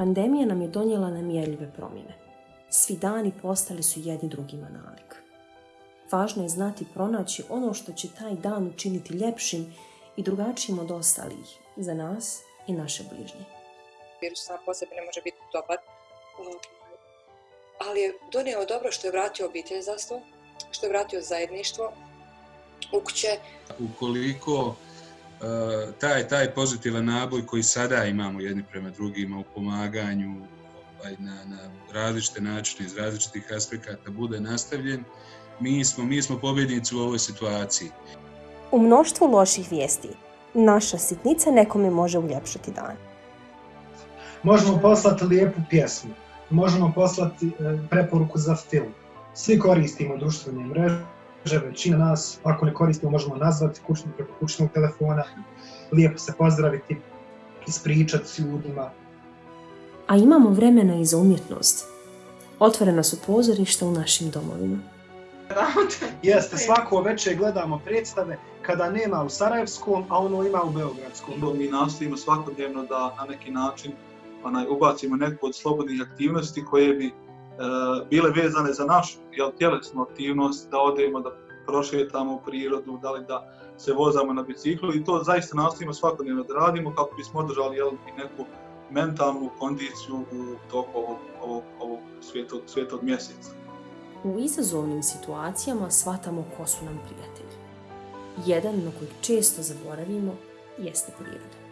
Pandemija nam je donijela nemjerljive promjene. Svi dani postali su jedni drugima nalik. Važno je znati pronaći ono što će taj dan učiniti ljepšim i drugačijim od ostalih za nas i naše bližnje. Virus sam po sebi ne može biti dobar, ali je donio dobro što je vratio obitelj za sto, što je vratio zajedništvo u kuće. Ukoliko taj, taj pozitivan naboj koji sada imamo jedni prema drugima u pomaganju ovaj, na, na različite načine iz različitih aspekata bude nastavljen, mi smo, mi smo pobjednici u ovoj situaciji. U mnoštvu loših vijesti, naša sitnica nekome može uljepšati dan. Možemo poslati lijepu pjesmu, možemo poslati e, preporuku za film. Svi koristimo društvene mreže, većina nas, ako ne koristimo, možemo nazvati kućnog preko kućnog telefona, lijepo se pozdraviti, ispričati s ljudima. A imamo vremena i za umjetnost. Otvorena su pozorišta u našim domovima. Jeste, svako večer gledamo predstave kada nema u Sarajevskom, a ono ima u Beogradskom. Mi nastojimo svakodnevno da na neki način onaj, ubacimo neku od slobodnih aktivnosti koje bi E, bile vezane za našu jel, tjelesnu aktivnost, da odemo, da prošetamo u prirodu, da li da se vozamo na biciklu i to zaista nastavimo svakodnevno da radimo kako bismo održali jel, neku mentalnu kondiciju u toku ovog, ovog, ovog svijetog, svijetog mjeseca. U izazovnim situacijama shvatamo ko su nam prijatelji. Jedan na kojeg često zaboravimo jeste priroda.